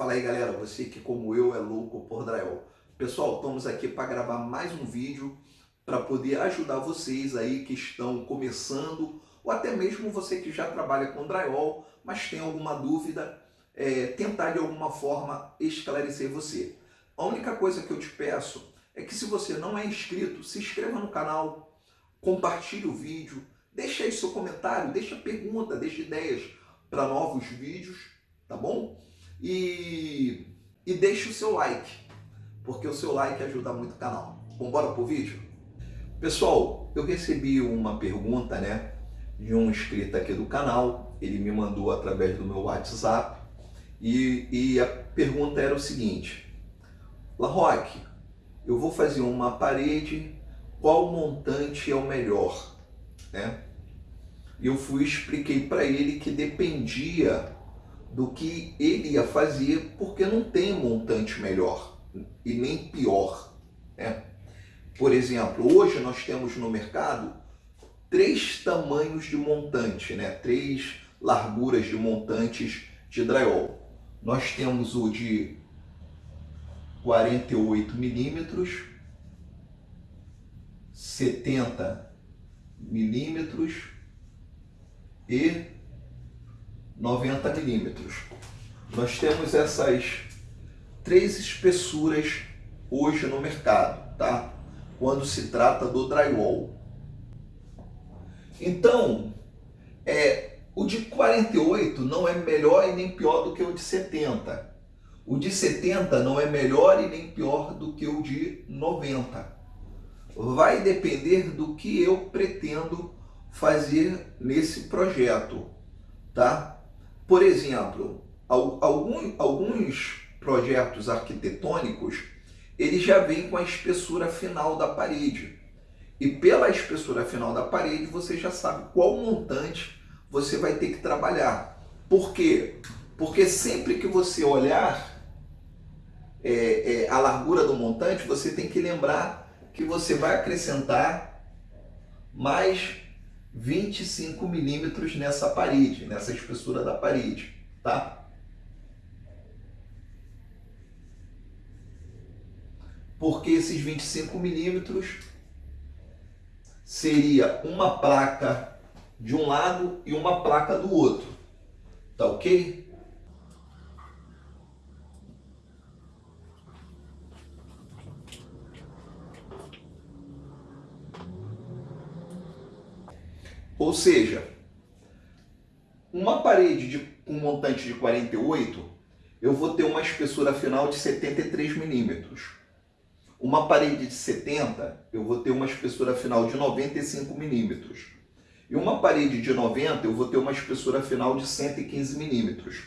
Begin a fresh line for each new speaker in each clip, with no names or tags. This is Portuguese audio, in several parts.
Fala aí galera, você que como eu é louco por drywall. Pessoal, estamos aqui para gravar mais um vídeo para poder ajudar vocês aí que estão começando ou até mesmo você que já trabalha com drywall, mas tem alguma dúvida, é, tentar de alguma forma esclarecer você. A única coisa que eu te peço é que se você não é inscrito, se inscreva no canal, compartilhe o vídeo, deixe aí seu comentário, deixa pergunta, deixe ideias para novos vídeos, tá bom? E, e deixe o seu like, porque o seu like ajuda muito o canal. Embora pro vídeo? Pessoal, eu recebi uma pergunta, né, de um inscrito aqui do canal, ele me mandou através do meu WhatsApp, e, e a pergunta era o seguinte, La Roque, eu vou fazer uma parede, qual montante é o melhor? Né? Eu fui expliquei para ele que dependia do que ele ia fazer, porque não tem montante melhor e nem pior. Né? Por exemplo, hoje nós temos no mercado três tamanhos de montante, né? três larguras de montantes de drywall. Nós temos o de 48 milímetros, 70 milímetros e 90 milímetros. Nós temos essas três espessuras hoje no mercado, tá? Quando se trata do drywall. Então, é, o de 48 não é melhor e nem pior do que o de 70. O de 70 não é melhor e nem pior do que o de 90. Vai depender do que eu pretendo fazer nesse projeto, tá? Por exemplo, alguns, alguns projetos arquitetônicos, eles já vêm com a espessura final da parede. E pela espessura final da parede, você já sabe qual montante você vai ter que trabalhar. Por quê? Porque sempre que você olhar é, é, a largura do montante, você tem que lembrar que você vai acrescentar mais 25 milímetros nessa parede, nessa espessura da parede, tá? Porque esses 25 milímetros seria uma placa de um lado e uma placa do outro, tá ok? Ou seja, uma parede de, um montante de 48, eu vou ter uma espessura final de 73 milímetros. Uma parede de 70, eu vou ter uma espessura final de 95 milímetros. E uma parede de 90, eu vou ter uma espessura final de 115 milímetros.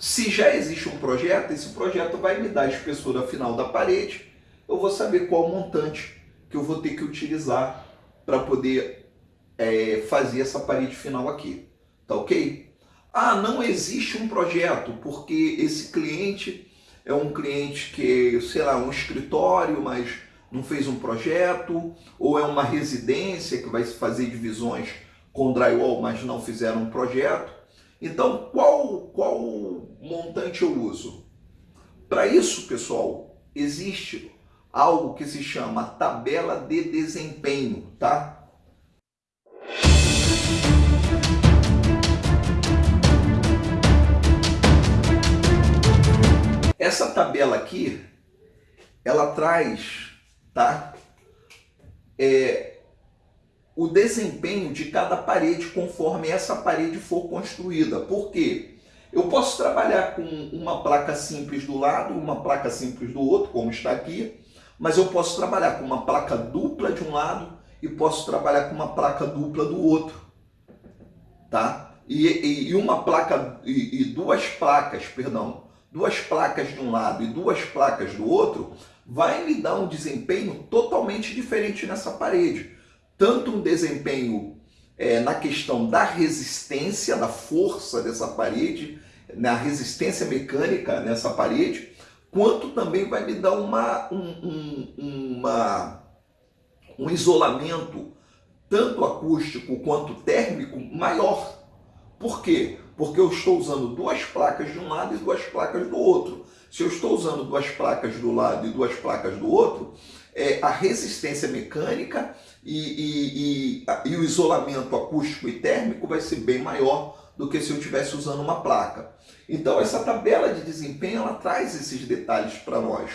Se já existe um projeto, esse projeto vai me dar a espessura final da parede, eu vou saber qual montante que eu vou ter que utilizar para poder é, fazer essa parede final aqui. Tá ok? Ah, não existe um projeto, porque esse cliente é um cliente que, sei lá, um escritório, mas não fez um projeto, ou é uma residência que vai fazer divisões com drywall, mas não fizeram um projeto. Então, qual, qual montante eu uso? Para isso, pessoal, existe algo que se chama tabela de desempenho, tá? Essa tabela aqui, ela traz, tá? É, o desempenho de cada parede conforme essa parede for construída. Por quê? Eu posso trabalhar com uma placa simples do lado, uma placa simples do outro, como está aqui, mas eu posso trabalhar com uma placa dupla de um lado e posso trabalhar com uma placa dupla do outro, tá? E, e, e uma placa, e, e, duas placas, perdão, duas placas de um lado e duas placas do outro, vai me dar um desempenho totalmente diferente nessa parede. Tanto um desempenho é, na questão da resistência, da força dessa parede, na resistência mecânica nessa parede, quanto também vai me dar uma, um, um, uma, um isolamento tanto acústico quanto térmico maior. Por quê? Porque eu estou usando duas placas de um lado e duas placas do outro. Se eu estou usando duas placas do lado e duas placas do outro, é, a resistência mecânica e, e, e, e o isolamento acústico e térmico vai ser bem maior do que se eu estivesse usando uma placa. Então essa tabela de desempenho ela traz esses detalhes para nós.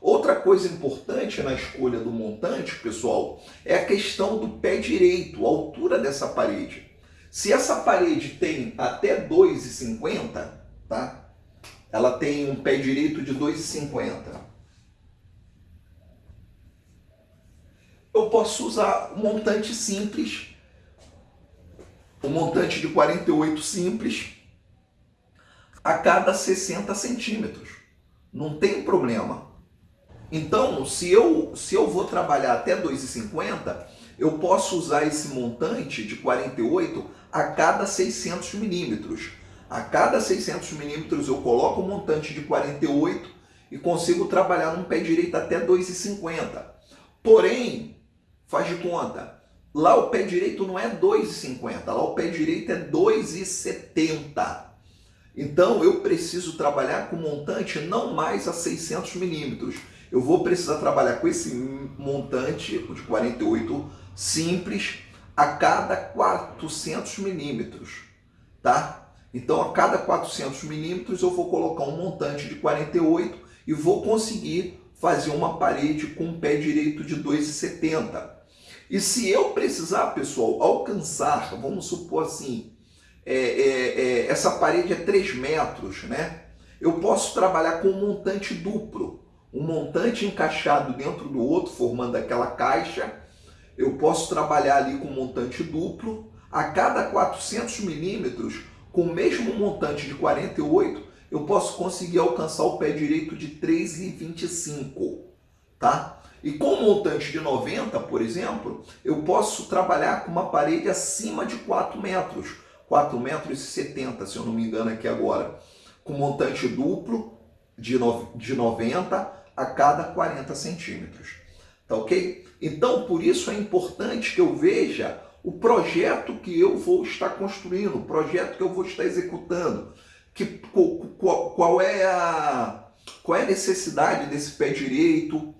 Outra coisa importante na escolha do montante, pessoal, é a questão do pé direito, a altura dessa parede. Se essa parede tem até 2,50, tá? Ela tem um pé direito de 2,50. Eu posso usar um montante simples, um montante de 48 simples, a cada 60 centímetros. Não tem problema. Então, se eu, se eu vou trabalhar até 2,50, eu posso usar esse montante de 48 a cada 600 milímetros. A cada 600 milímetros eu coloco o montante de 48 e consigo trabalhar num pé direito até 2,50. Porém, faz de conta, lá o pé direito não é 2,50, lá o pé direito é 2,70. Então eu preciso trabalhar com montante não mais a 600 milímetros eu vou precisar trabalhar com esse montante de 48 simples a cada 400 milímetros, tá? Então, a cada 400 milímetros eu vou colocar um montante de 48 e vou conseguir fazer uma parede com um pé direito de 2,70. E se eu precisar, pessoal, alcançar, vamos supor assim, é, é, é, essa parede é 3 metros, né? Eu posso trabalhar com um montante duplo um montante encaixado dentro do outro, formando aquela caixa. Eu posso trabalhar ali com montante duplo. A cada 400 milímetros, com o mesmo montante de 48, eu posso conseguir alcançar o pé direito de 3,25, tá? E com o montante de 90, por exemplo, eu posso trabalhar com uma parede acima de 4 metros, 4 metros e 70, se eu não me engano aqui agora, com montante duplo de, no, de 90 a cada 40 centímetros. Tá ok? Então, por isso é importante que eu veja o projeto que eu vou estar construindo, o projeto que eu vou estar executando, que, qual, qual, é a, qual é a necessidade desse pé direito.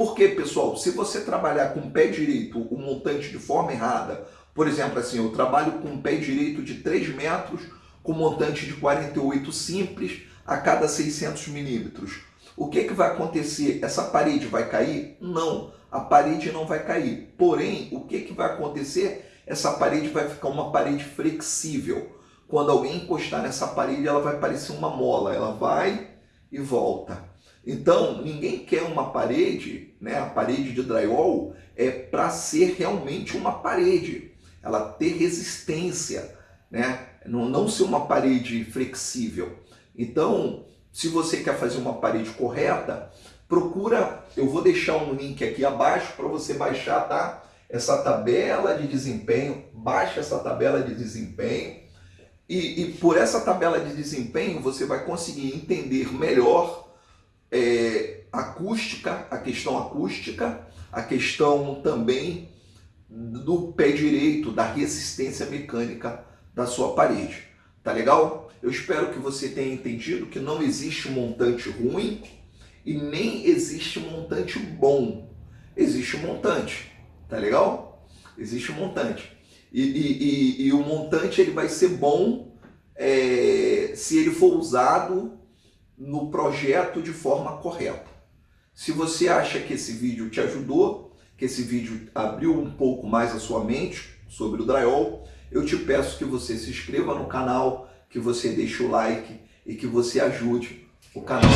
Porque, pessoal, se você trabalhar com o pé direito, o montante de forma errada, por exemplo, assim, eu trabalho com um pé direito de 3 metros, com montante de 48 simples a cada 600 milímetros. O que, que vai acontecer? Essa parede vai cair? Não, a parede não vai cair. Porém, o que, que vai acontecer? Essa parede vai ficar uma parede flexível. Quando alguém encostar nessa parede, ela vai parecer uma mola. Ela vai e volta. Então, ninguém quer uma parede, né? a parede de drywall é para ser realmente uma parede. Ela ter resistência, né? não, não ser uma parede flexível. Então, se você quer fazer uma parede correta, procura, eu vou deixar um link aqui abaixo para você baixar, tá? Essa tabela de desempenho, baixa essa tabela de desempenho e, e por essa tabela de desempenho você vai conseguir entender melhor é, acústica, a questão acústica, a questão também do pé direito, da resistência mecânica da sua parede. Tá legal? Eu espero que você tenha entendido que não existe montante ruim e nem existe montante bom. Existe montante, tá legal? Existe montante. E, e, e, e o montante ele vai ser bom é, se ele for usado no projeto de forma correta. Se você acha que esse vídeo te ajudou, que esse vídeo abriu um pouco mais a sua mente sobre o drywall, eu te peço que você se inscreva no canal, que você deixe o like e que você ajude o canal.